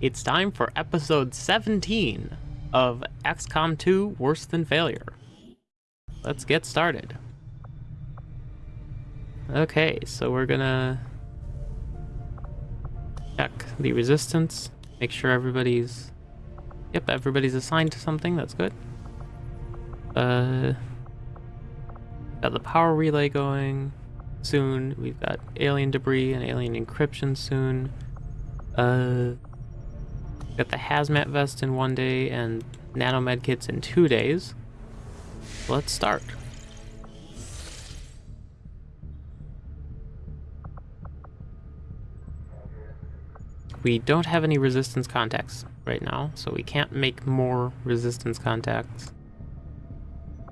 It's time for episode 17 of XCOM 2 Worse Than Failure. Let's get started. Okay, so we're gonna check the resistance, make sure everybody's... Yep, everybody's assigned to something, that's good. Uh, got the power relay going soon. We've got alien debris and alien encryption soon. Uh, got the hazmat vest in one day and nanomed kits in two days. Let's start. We don't have any resistance contacts right now, so we can't make more resistance contacts.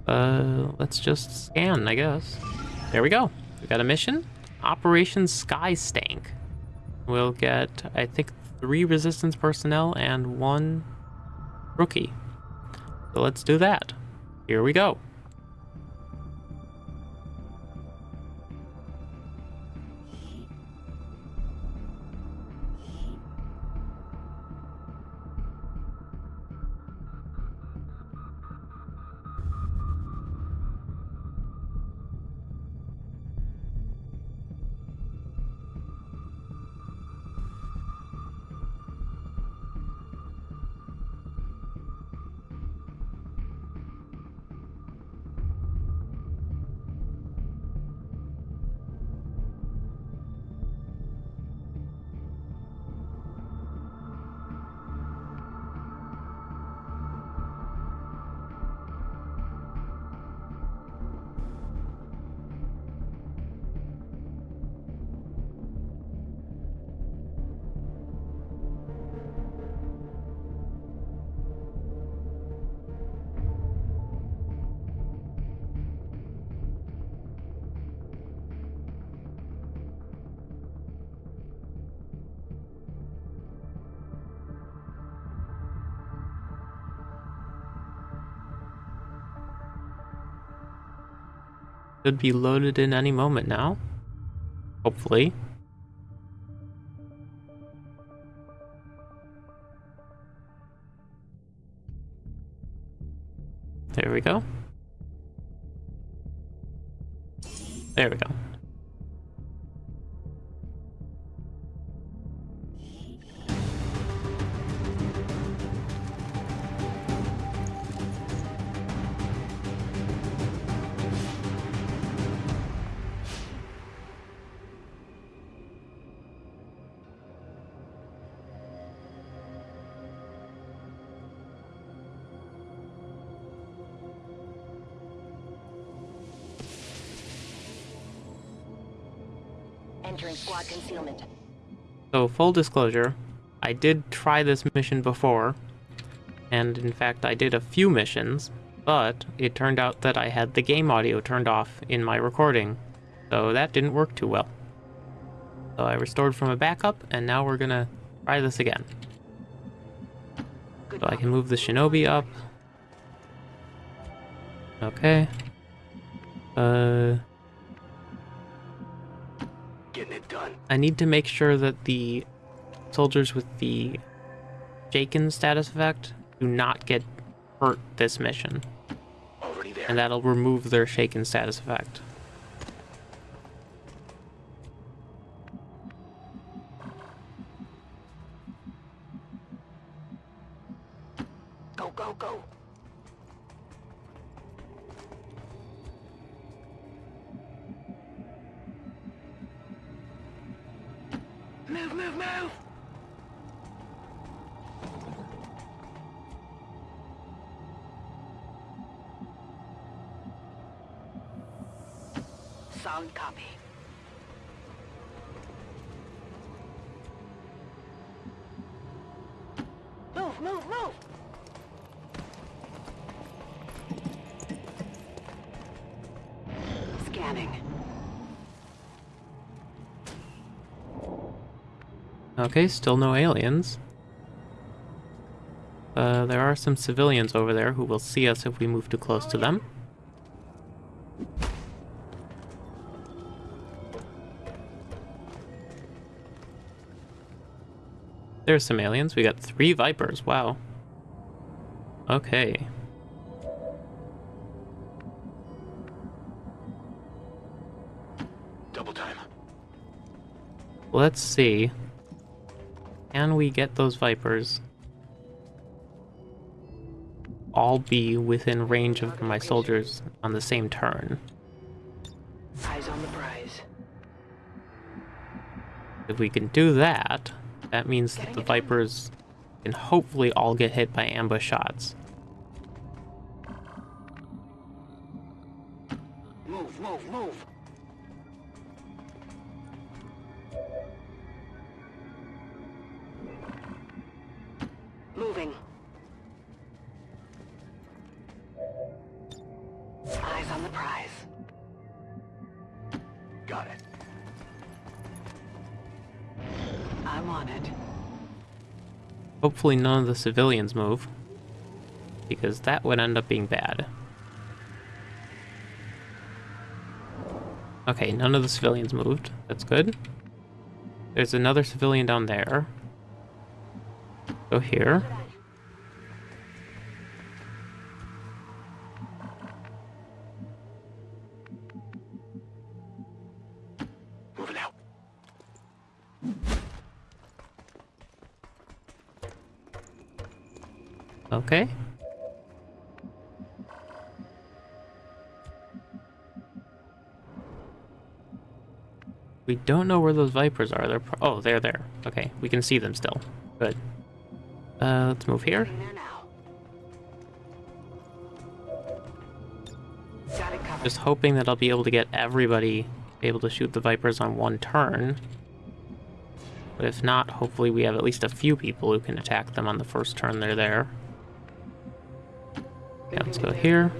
Uh, let's just scan, I guess. There we go. We got a mission. Operation Sky Stank. We'll get, I think, three resistance personnel and one rookie. So let's do that. Here we go. Should be loaded in any moment now. Hopefully. There we go. Entering squad concealment. So, full disclosure, I did try this mission before, and in fact I did a few missions, but it turned out that I had the game audio turned off in my recording, so that didn't work too well. So I restored from a backup, and now we're gonna try this again. So I can move the shinobi up. Okay. Uh... done. I need to make sure that the soldiers with the shaken status effect do not get hurt this mission. Already there. And that'll remove their shaken status effect. Okay, still no aliens. Uh, there are some civilians over there who will see us if we move too close to them. There's some aliens. We got three Vipers. Wow. Okay. Double time. Let's see. Can we get those Vipers all be within range of my soldiers on the same turn? Eyes on the prize. If we can do that, that means that the Vipers can hopefully all get hit by ambush shots. On the prize. Got it. I'm on it. Hopefully none of the civilians move, because that would end up being bad. Okay, none of the civilians moved. That's good. There's another civilian down there. Go here. Don't know where those vipers are. They're oh, they're there. Okay, we can see them still. Good. Uh, let's move here. Just hoping that I'll be able to get everybody able to shoot the vipers on one turn. But if not, hopefully we have at least a few people who can attack them on the first turn they're there. Yeah, let's go here.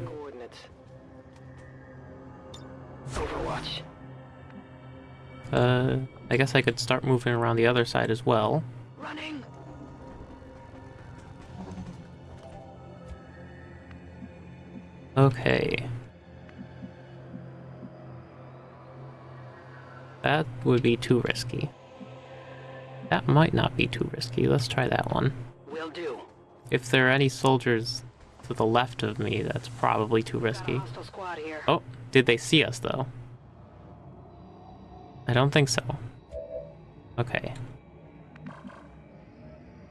Uh, I guess I could start moving around the other side as well. Running. Okay. That would be too risky. That might not be too risky. Let's try that one. Will do. If there are any soldiers to the left of me, that's probably too risky. hostile squad here. Oh, did they see us though? I don't think so. Okay.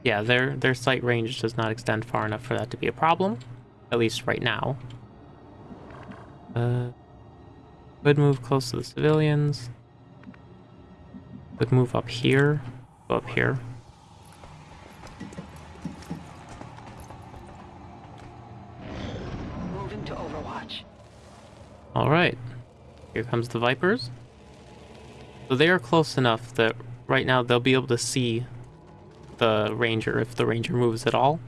Yeah, their their sight range does not extend far enough for that to be a problem, at least right now. Uh, could move close to the civilians. Could move up here. Go up here. Moving to Overwatch. All right. Here comes the Vipers. So they are close enough that right now they'll be able to see the Ranger if the Ranger moves at all.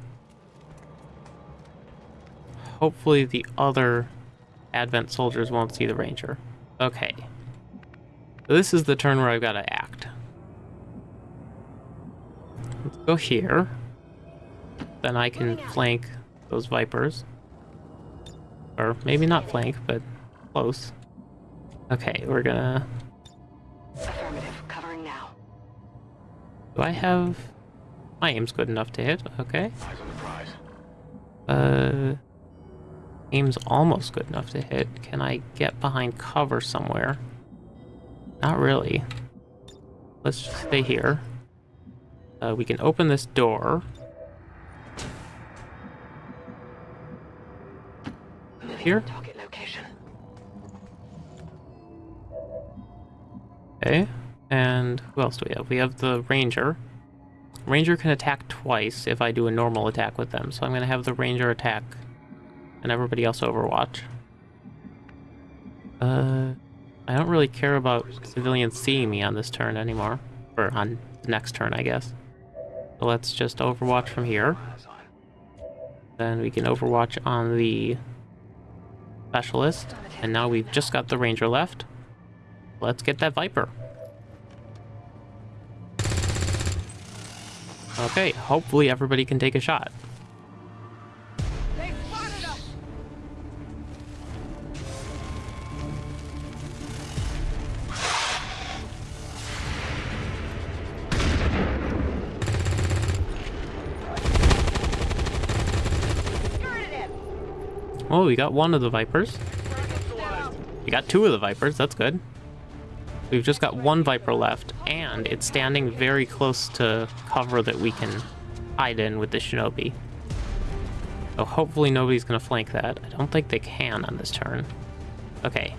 Hopefully the other Advent soldiers won't see the Ranger. Okay. So this is the turn where I've got to act. Let's go here. Then I can flank those Vipers. Or maybe not flank, but close. Okay, we're gonna... Do I have... My aim's good enough to hit, okay. Eyes on the prize. Uh... Aim's almost good enough to hit. Can I get behind cover somewhere? Not really. Let's just stay here. Uh, we can open this door. Here? Okay, and who else do we have? We have the Ranger. Ranger can attack twice if I do a normal attack with them, so I'm going to have the Ranger attack and everybody else overwatch. Uh, I don't really care about civilians seeing me on this turn anymore. Or on the next turn, I guess. So let's just overwatch from here. Then we can overwatch on the specialist. And now we've just got the ranger left. Let's get that viper. Okay, hopefully everybody can take a shot. Oh, we got one of the Vipers. We got two of the Vipers, that's good. We've just got one Viper left, and it's standing very close to cover that we can hide in with the Shinobi. So hopefully nobody's going to flank that. I don't think they can on this turn. Okay.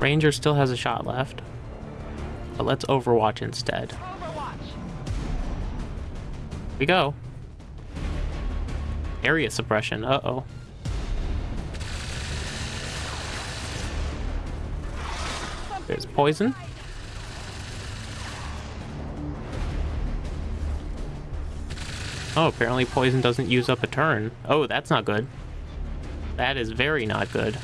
Ranger still has a shot left. But let's Overwatch instead. Overwatch. we go. Area suppression. Uh-oh. There's poison. Oh, apparently poison doesn't use up a turn. Oh, that's not good. That is very not good.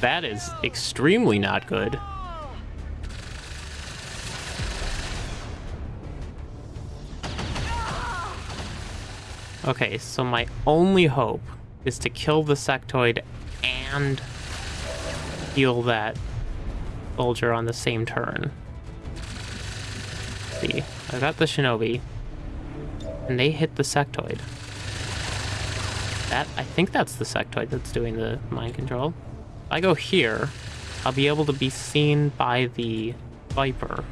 That is extremely not good. Okay, so my only hope is to kill the sectoid and heal that soldier on the same turn. Let's see, I got the shinobi, and they hit the sectoid. That I think that's the sectoid that's doing the mind control. If I go here, I'll be able to be seen by the viper,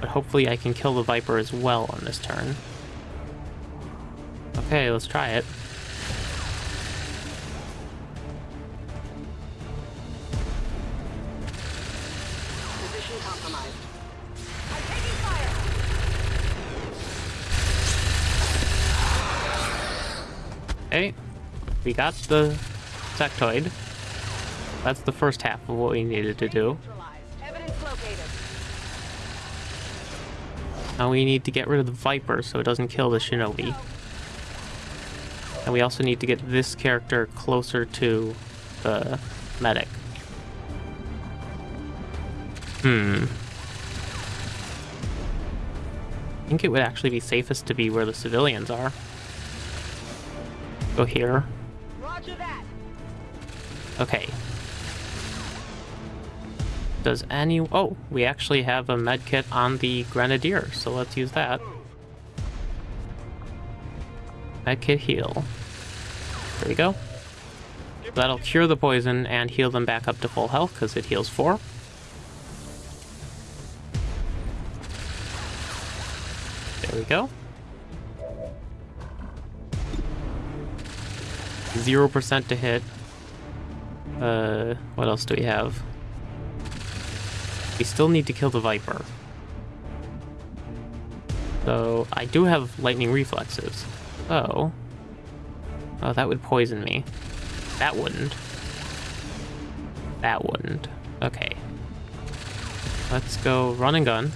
but hopefully I can kill the viper as well on this turn. Okay, let's try it. Position compromised. I'm taking fire. Okay, we got the sectoid. That's the first half of what we needed to do. Now we need to get rid of the Viper so it doesn't kill the Shinobi. And we also need to get this character closer to the medic. Hmm. I think it would actually be safest to be where the civilians are. Go here. Roger that. Okay. Does any... Oh, we actually have a medkit on the Grenadier, so let's use that. Medkit heal. There we go. That'll cure the poison and heal them back up to full health, because it heals 4. There we go. 0% to hit. Uh, what else do we have? We still need to kill the Viper. So, I do have lightning reflexes. Oh. Oh, that would poison me. That wouldn't. That wouldn't. Okay. Let's go run and gun.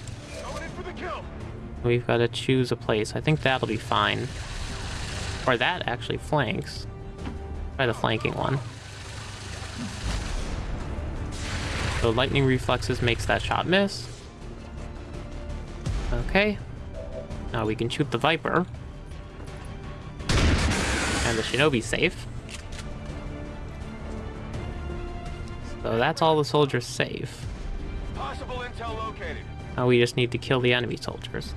We've got to choose a place. I think that'll be fine. Or that actually flanks. Try the flanking one. So lightning reflexes makes that shot miss. Okay. Now we can shoot the Viper. And the Shinobi's safe. So that's all the soldiers safe. Possible intel located. Now we just need to kill the enemy soldiers.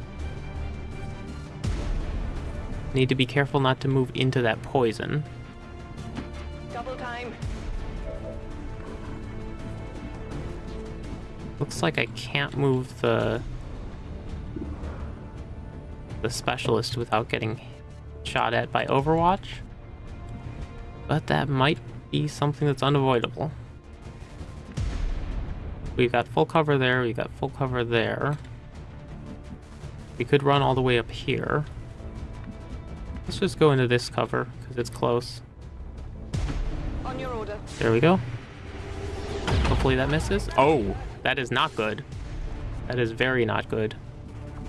Need to be careful not to move into that poison. Double time. Looks like I can't move the the specialist without getting shot at by Overwatch. But that might be something that's unavoidable. We've got full cover there, we've got full cover there. We could run all the way up here. Let's just go into this cover, because it's close. On your order. There we go. Hopefully that misses. Oh, that is not good. That is very not good.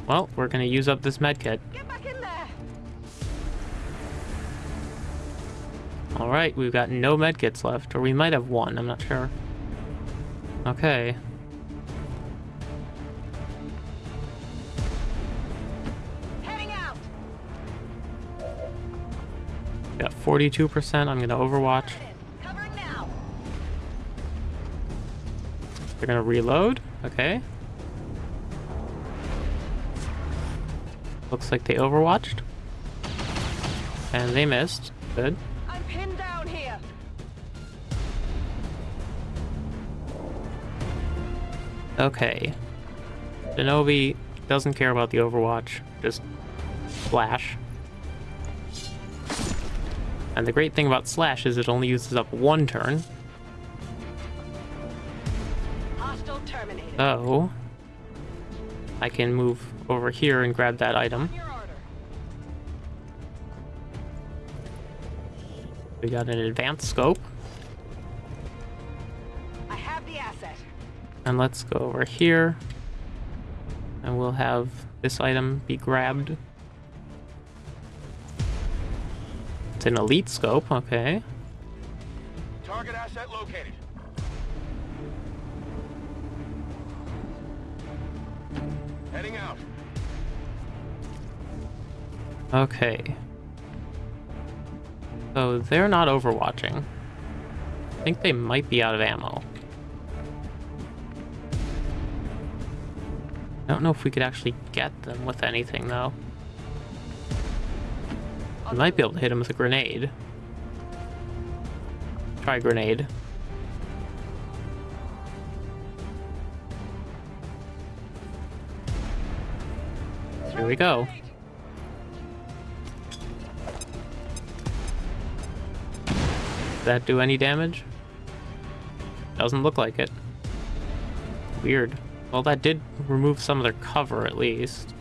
Well, we're going to use up this medkit. All right, we've got no medkits left, or we might have one, I'm not sure. Okay. Heading out. Got 42%, I'm going to overwatch. They're going to reload. Okay. Looks like they overwatched. And they missed. Good. Okay. Shinobi doesn't care about the Overwatch, just Slash. And the great thing about Slash is it only uses up one turn, so I can move over here and grab that item. We got an advanced scope, and let's go over here, and we'll have this item be grabbed. It's an elite scope, okay. Target asset located. Heading out. Okay. So they're not overwatching. I think they might be out of ammo. I don't know if we could actually get them with anything though. We might be able to hit them with a grenade. Try grenade. Here we go. That do any damage? Doesn't look like it. Weird. Well, that did remove some of their cover, at least.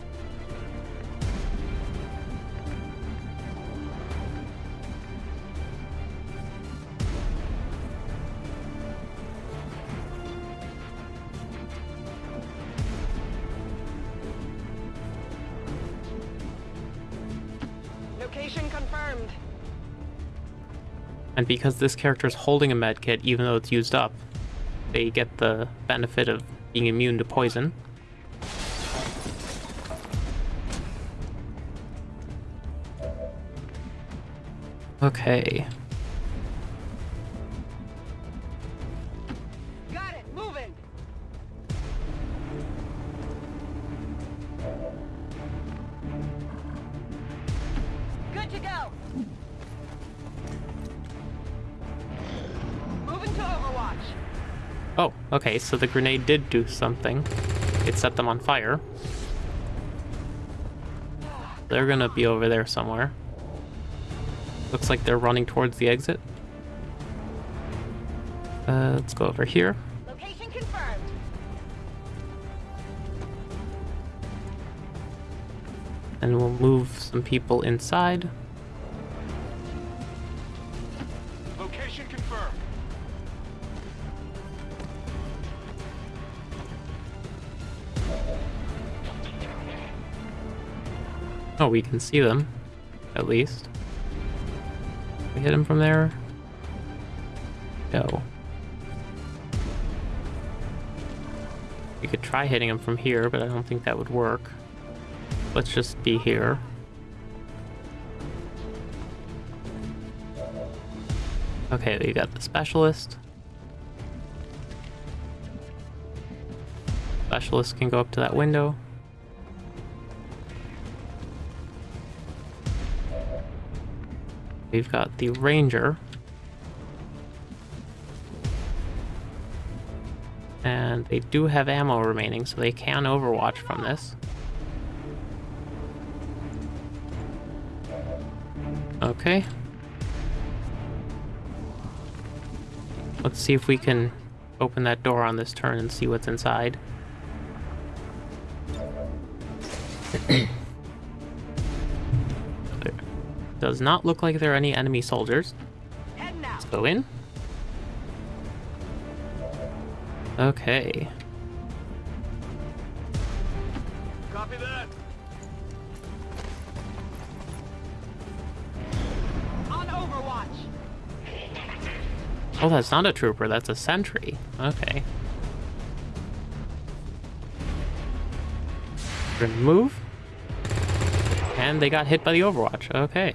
Location confirmed. And because this character is holding a medkit, even though it's used up, they get the benefit of being immune to poison. Okay. Okay, so the grenade did do something. It set them on fire. They're gonna be over there somewhere. Looks like they're running towards the exit. Uh, let's go over here. Location confirmed. And we'll move some people inside. Oh, we can see them, at least. We hit him from there? No. We could try hitting him from here, but I don't think that would work. Let's just be here. Okay, we got the specialist. Specialist can go up to that window. We've got the ranger. And they do have ammo remaining, so they can overwatch from this. Okay. Let's see if we can open that door on this turn and see what's inside. does not look like there are any enemy soldiers. Let's Go in. Okay. Copy that. On Overwatch. Oh, that's not a trooper, that's a sentry. Okay. We're move. And they got hit by the Overwatch. Okay.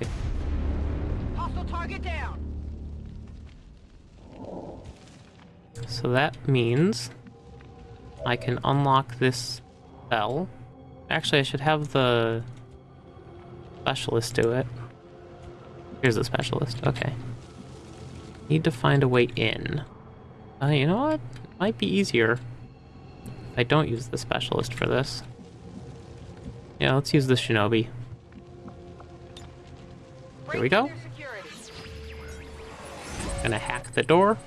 Hostile target down. So that means I can unlock this bell. Actually, I should have the specialist do it. Here's the specialist. Okay. Need to find a way in. Uh, you know what? Might be easier if I don't use the specialist for this. Yeah, let's use the shinobi. Here we go. Breach their security. Gonna hack the door.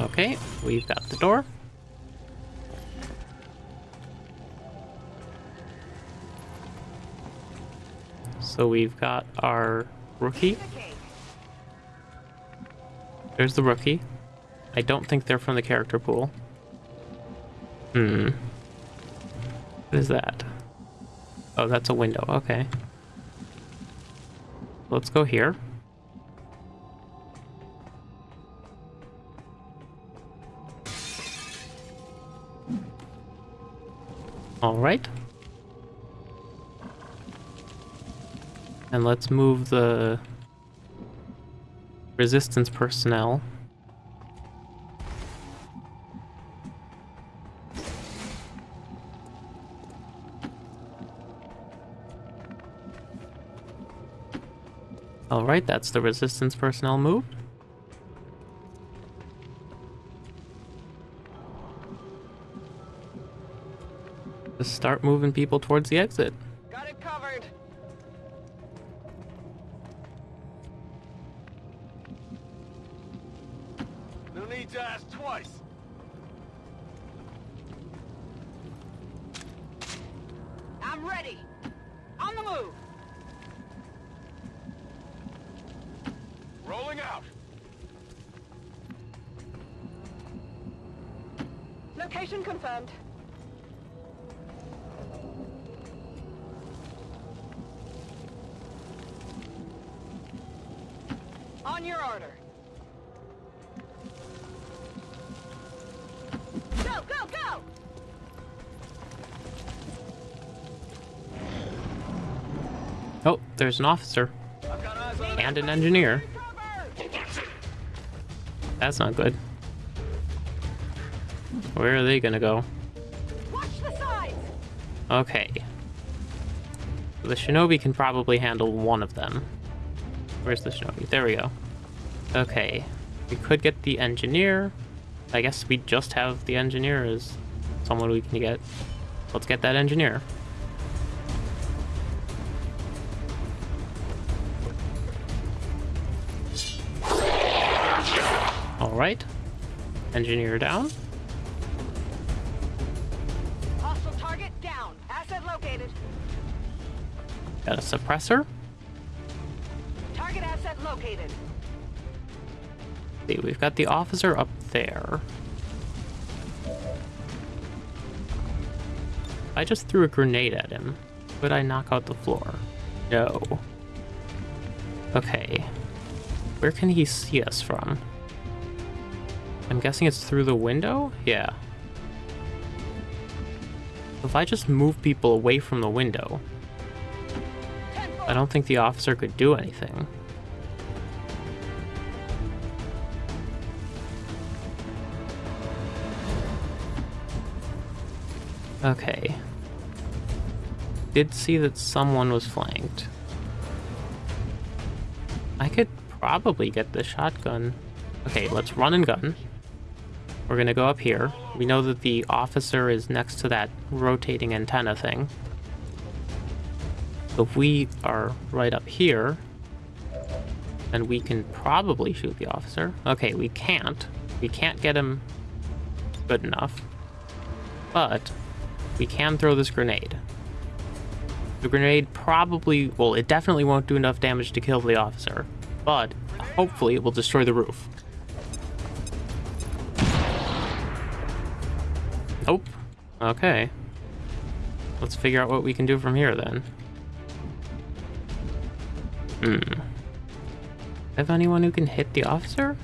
Okay, we've got the door. So we've got our rookie. There's the rookie. I don't think they're from the character pool. Hmm. What is that? Oh, that's a window. Okay. Let's go here. All right. And let's move the resistance personnel. Alright, that's the resistance personnel move. Just start moving people towards the exit. Oh, there's an officer I've got eyes on and an engineer. That's not good. Where are they gonna go? Watch the sides! Okay. The shinobi can probably handle one of them. Where's the shinobi? There we go. Okay. We could get the engineer. I guess we just have the engineer as someone we can get. Let's get that engineer. Alright. Engineer down. Hostile target down. Asset located. Got a suppressor. Target asset located. See, we've got the officer up there. I just threw a grenade at him. Would I knock out the floor? No. Okay. Where can he see us from? I'm guessing it's through the window? Yeah. If I just move people away from the window, I don't think the officer could do anything. Okay. Did see that someone was flanked. I could probably get the shotgun. Okay, let's run and gun. We're gonna go up here. We know that the officer is next to that rotating antenna thing. So if we are right up here, then we can probably shoot the officer. Okay, we can't. We can't get him good enough. But we can throw this grenade. The grenade probably, well, it definitely won't do enough damage to kill the officer, but hopefully it will destroy the roof. Okay. Let's figure out what we can do from here then. Hmm. Have anyone who can hit the officer?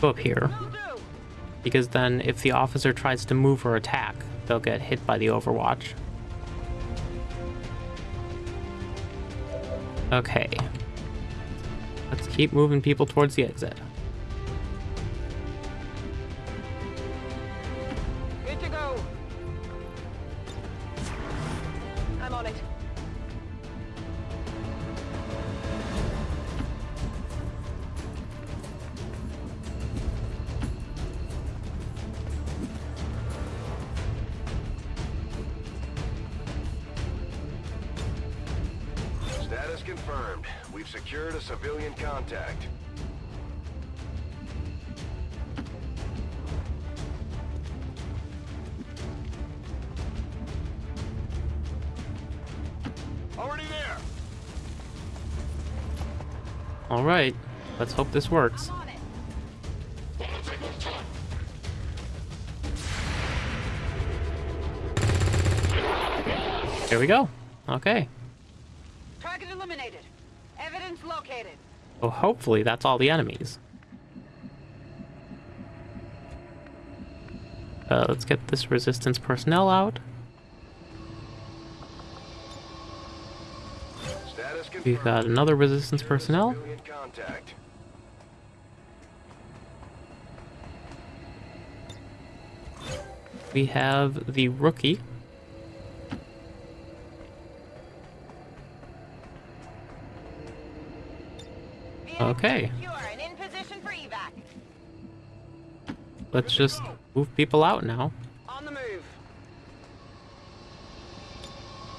Go up here. Because then if the officer tries to move or attack, they'll get hit by the overwatch. Okay. Let's keep moving people towards the exit. it. Status confirmed. We've secured a civilian contact. Let's hope this works. I'm on it. Here we go. Okay. Target eliminated. Evidence located. Well, hopefully that's all the enemies. Uh, let's get this resistance personnel out. We've got another resistance personnel. Civilian contact. We have the rookie. Okay. Secure and in position for evac. Let's just move people out now. On the move.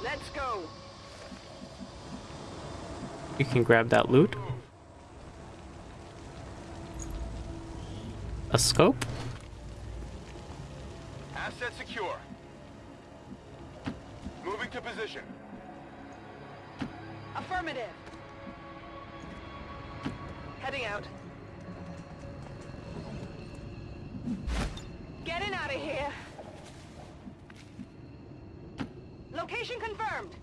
Let's go. You can grab that loot. A scope? Getting out of here. Location confirmed.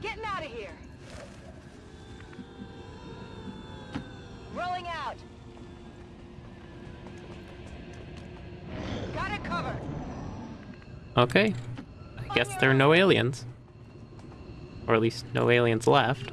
Getting out of here. Rolling out. Got it covered. Okay. I guess there are no aliens. Or at least no aliens left.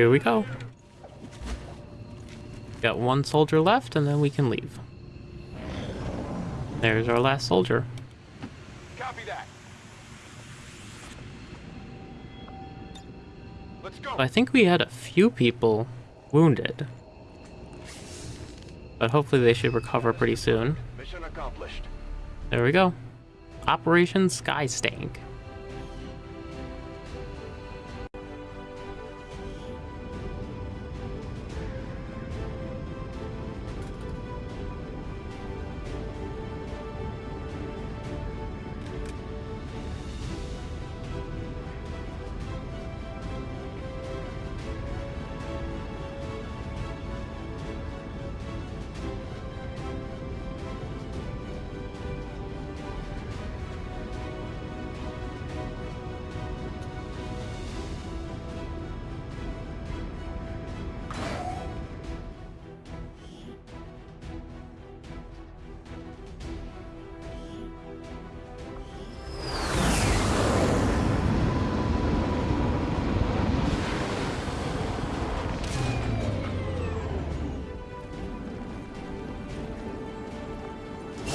Here we go. Got one soldier left and then we can leave. There's our last soldier. Copy that. Let's go. I think we had a few people wounded. But hopefully they should recover pretty soon. Mission accomplished. There we go. Operation Skystank.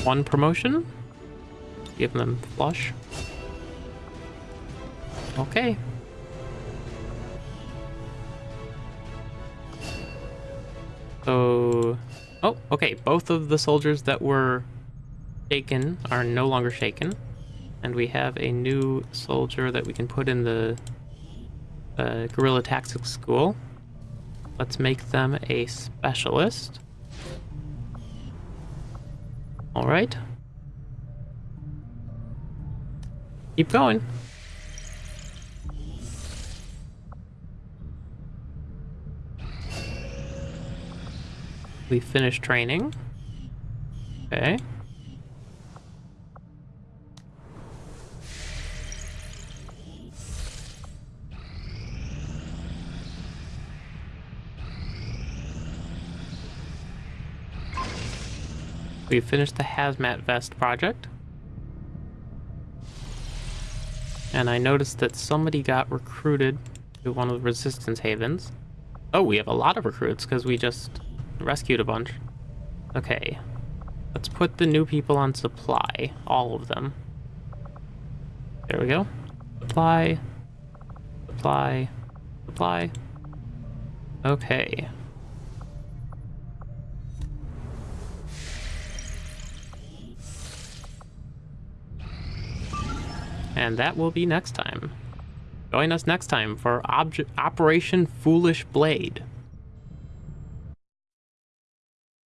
One promotion. Give them flush. Okay. So, oh, okay. Both of the soldiers that were shaken are no longer shaken, and we have a new soldier that we can put in the uh, guerrilla tactics school. Let's make them a specialist. All right. Keep going. We finished training. Okay. We finished the hazmat vest project. And I noticed that somebody got recruited to one of the resistance havens. Oh, we have a lot of recruits because we just rescued a bunch. Okay. Let's put the new people on supply. All of them. There we go. Supply. Supply. Supply. Okay. And that will be next time. Join us next time for Obj Operation Foolish Blade.